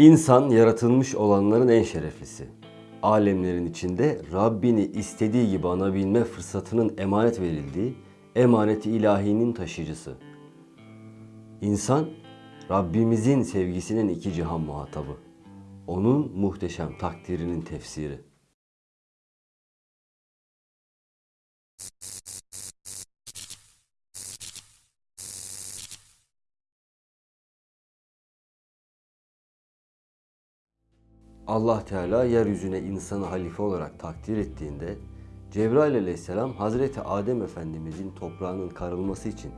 İnsan yaratılmış olanların en şereflisi. Alemlerin içinde Rabbini istediği gibi anabilme fırsatının emanet verildiği emaneti ilahinin taşıyıcısı. İnsan Rabbimizin sevgisinin iki cihan muhatabı. Onun muhteşem takdirinin tefsiri. Allah Teala yeryüzüne insanı halife olarak takdir ettiğinde Cebrail aleyhisselam Hazreti Adem Efendimizin toprağının karılması için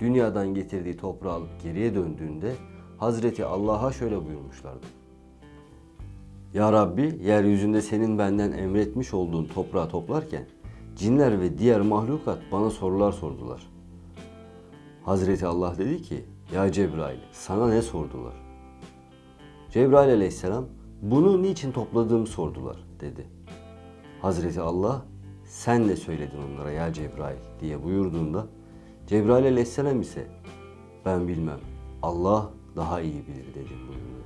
dünyadan getirdiği toprağı alıp geriye döndüğünde Hazreti Allah'a şöyle buyurmuşlardı. Ya Rabbi yeryüzünde senin benden emretmiş olduğun toprağı toplarken cinler ve diğer mahlukat bana sorular sordular. Hazreti Allah dedi ki ya Cebrail sana ne sordular? Cebrail aleyhisselam bunu niçin topladığımı sordular dedi. Hazreti Allah sen ne söyledin onlara ya Cebrail diye buyurduğunda Cebrail aleyhisselam ise ben bilmem Allah daha iyi bilir dedim buyurdu.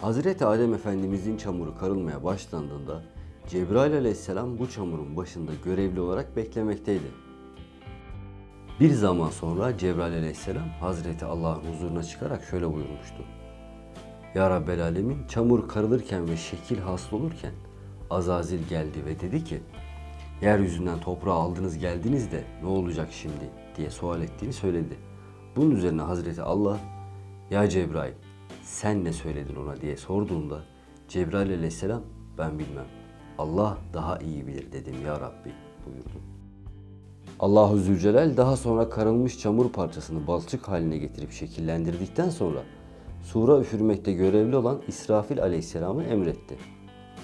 Hazreti Adem Efendimizin çamuru karılmaya başlandığında Cebrail aleyhisselam bu çamurun başında görevli olarak beklemekteydi. Bir zaman sonra Cebrail aleyhisselam Hazreti Allah'ın huzuruna çıkarak şöyle buyurmuştu. Ya Rabbel Alemin çamur karılırken ve şekil hasıl olurken Azazil geldi ve dedi ki Yeryüzünden toprağı aldınız geldiniz de ne olacak şimdi diye sual ettiğini söyledi. Bunun üzerine Hazreti Allah Ya Cebrail sen ne söyledin ona diye sorduğunda Cebrail aleyhisselam ben bilmem Allah daha iyi bilir dedim ya Rabbi buyurdu. Allahu Zülcelal daha sonra karılmış çamur parçasını balçık haline getirip şekillendirdikten sonra sura üfürmekte görevli olan İsrafil aleyhisselamı emretti.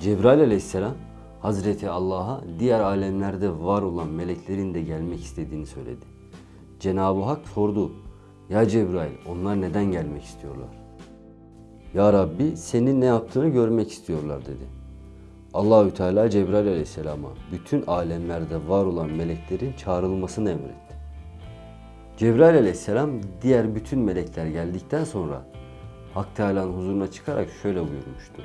Cebrail aleyhisselam Hazreti Allah'a diğer alemlerde var olan meleklerin de gelmek istediğini söyledi. Cenab-ı Hak sordu. Ya Cebrail onlar neden gelmek istiyorlar? Ya Rabbi senin ne yaptığını görmek istiyorlar dedi. Allahü Teala Cebrail aleyhisselama bütün alemlerde var olan meleklerin çağrılmasını emretti. Cebrail aleyhisselam diğer bütün melekler geldikten sonra Hak Teala'nın huzuruna çıkarak şöyle buyurmuştu.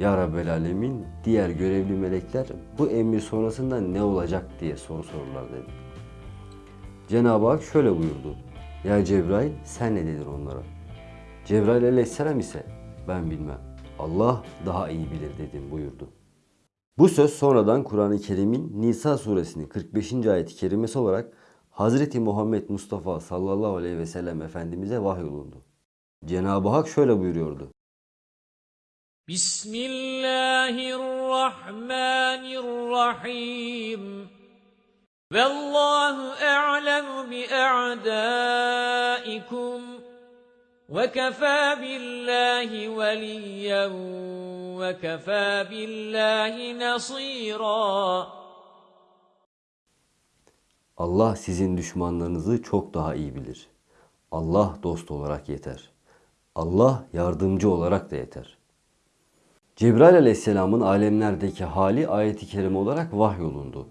Ya Rabbel Alemin diğer görevli melekler bu emir sonrasında ne olacak diye soru sorurlar dedi. Cenab-ı Hak şöyle buyurdu. Ya Cebrail sen ne dedin onlara? Cebrail aleyhisselam ise ben bilmem. Allah daha iyi bilir dedim buyurdu. Bu söz sonradan Kur'an-ı Kerim'in Nisa suresinin 45. ayet-i kerimesi olarak Hazreti Muhammed Mustafa sallallahu aleyhi ve sellem Efendimiz'e vahyolundu. Cenab-ı Hak şöyle buyuruyordu. Bismillahirrahmanirrahim. Vallahu a'lemu bi a'daikum. Ve kefâ billahi veliyyen ve kefâ billahi nasîrâ. Allah sizin düşmanlarınızı çok daha iyi bilir. Allah dost olarak yeter. Allah yardımcı olarak da yeter. Cebrail aleyhisselamın alemlerdeki hali ayeti kerime olarak vahyolundu.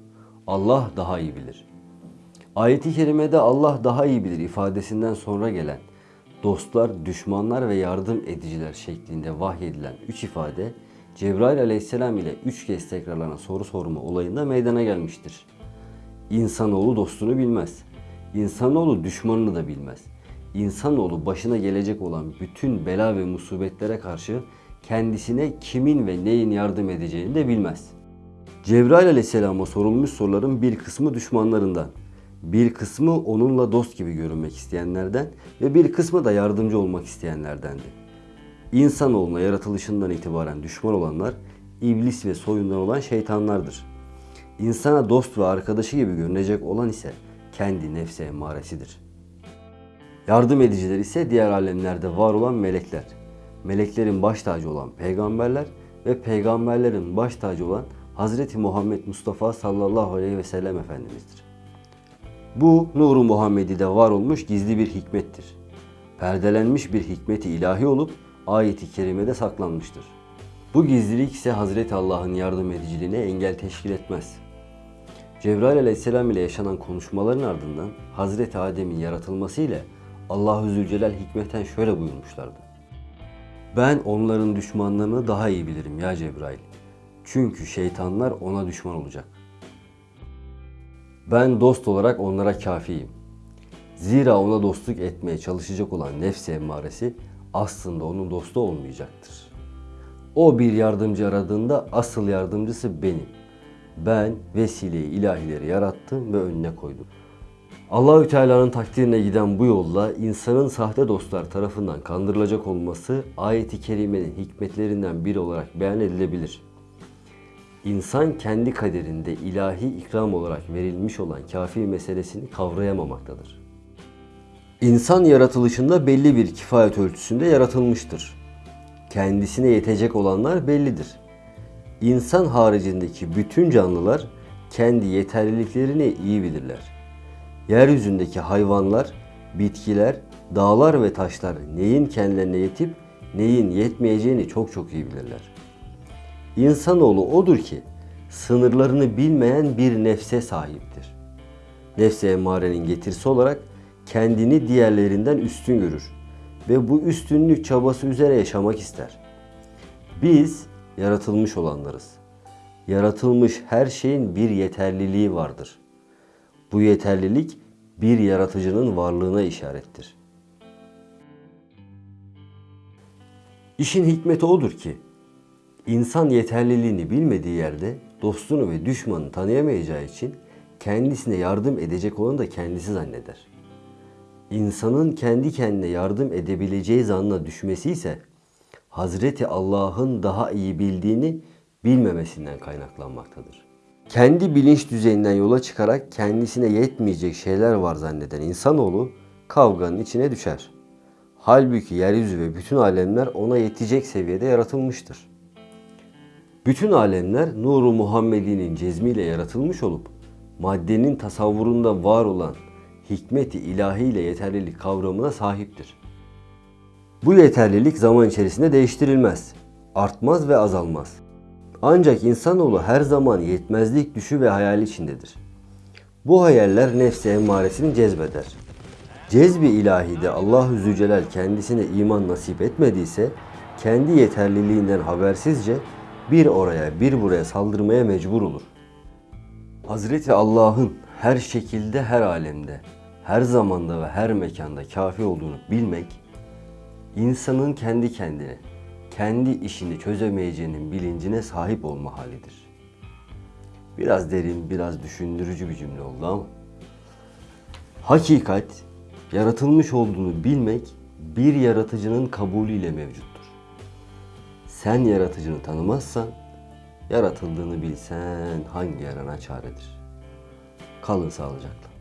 Allah daha iyi bilir. Ayeti kerimede Allah daha iyi bilir ifadesinden sonra gelen dostlar, düşmanlar ve yardım ediciler şeklinde vahyedilen üç ifade Cebrail aleyhisselam ile üç kez tekrarlanan soru sorma olayında meydana gelmiştir. İnsanoğlu dostunu bilmez. İnsanoğlu düşmanını da bilmez. İnsanoğlu başına gelecek olan bütün bela ve musibetlere karşı kendisine kimin ve neyin yardım edeceğini de bilmez. Cebrail aleyhisselama sorulmuş soruların bir kısmı düşmanlarından, bir kısmı onunla dost gibi görünmek isteyenlerden ve bir kısmı da yardımcı olmak isteyenlerdendi. İnsanoğluna yaratılışından itibaren düşman olanlar iblis ve soyundan olan şeytanlardır. İnsana dost ve arkadaşı gibi görünecek olan ise kendi nefse emmaresidir. Yardım ediciler ise diğer alemlerde var olan melekler. Meleklerin baş tacı olan peygamberler ve peygamberlerin baş tacı olan Hazreti Muhammed Mustafa sallallahu aleyhi ve sellem Efendimiz'dir. Bu nuru Muhammedi'de var olmuş gizli bir hikmettir. Perdelenmiş bir hikmeti ilahi olup ayeti kerimede saklanmıştır. Bu gizlilik ise Hazreti Allah'ın yardım ediciliğine engel teşkil etmez. Cebrail aleyhisselam ile yaşanan konuşmaların ardından Hazreti Adem'in yaratılması ile Allah-u Zülcelal hikmeten şöyle buyurmuşlardı. Ben onların düşmanlarını daha iyi bilirim ya Cebrail. Çünkü şeytanlar ona düşman olacak. Ben dost olarak onlara kafiyim. Zira ona dostluk etmeye çalışacak olan nefsi emmaresi aslında onun dostu olmayacaktır. O bir yardımcı aradığında asıl yardımcısı benim. Ben vesileyi ilahileri yarattım ve önüne koydum. Allahü Teala'nın takdirine giden bu yolla insanın sahte dostlar tarafından kandırılacak olması ayeti kerimenin hikmetlerinden biri olarak beyan edilebilir. İnsan kendi kaderinde ilahi ikram olarak verilmiş olan kafi meselesini kavrayamamaktadır. İnsan yaratılışında belli bir kifayet ölçüsünde yaratılmıştır. Kendisine yetecek olanlar bellidir. İnsan haricindeki bütün canlılar kendi yeterliliklerini iyi bilirler. Yeryüzündeki hayvanlar, bitkiler, dağlar ve taşlar neyin kendilerine yetip neyin yetmeyeceğini çok çok iyi bilirler. İnsanoğlu odur ki sınırlarını bilmeyen bir nefse sahiptir. Nefse emmarenin getirisi olarak kendini diğerlerinden üstün görür ve bu üstünlük çabası üzere yaşamak ister. Biz yaratılmış olanlarız. Yaratılmış her şeyin bir yeterliliği vardır. Bu yeterlilik bir yaratıcının varlığına işarettir. İşin hikmeti odur ki insan yeterliliğini bilmediği yerde dostunu ve düşmanını tanıyamayacağı için kendisine yardım edecek olanı da kendisi zanneder. İnsanın kendi kendine yardım edebileceği zannına düşmesi ise Hazreti Allah'ın daha iyi bildiğini bilmemesinden kaynaklanmaktadır. Kendi bilinç düzeyinden yola çıkarak kendisine yetmeyecek şeyler var zanneden insanoğlu kavganın içine düşer. Halbuki yeryüzü ve bütün alemler ona yetecek seviyede yaratılmıştır. Bütün alemler nuru Muhammedi'nin cezmiyle yaratılmış olup maddenin tasavvurunda var olan hikmeti ilahiyle yeterlilik kavramına sahiptir. Bu yeterlilik zaman içerisinde değiştirilmez, artmaz ve azalmaz. Ancak insanoğlu her zaman yetmezlik düşü ve hayal içindedir. Bu hayaller nefsi emmaresini cezbeder. Cezbi ilahide Allahu Zülcelal kendisine iman nasip etmediyse kendi yeterliliğinden habersizce bir oraya bir buraya saldırmaya mecbur olur. Hazreti Allah'ın her şekilde her alemde, her zamanda ve her mekanda kafi olduğunu bilmek, insanın kendi kendine, kendi işini çözemeyeceğinin bilincine sahip olma halidir. Biraz derin, biraz düşündürücü bir cümle oldu ama hakikat yaratılmış olduğunu bilmek bir yaratıcının kabulüyle mevcuttur. Sen yaratıcını tanımazsan yaratıldığını bilsen hangi yarana çaredir? Kalın sağlıcakla.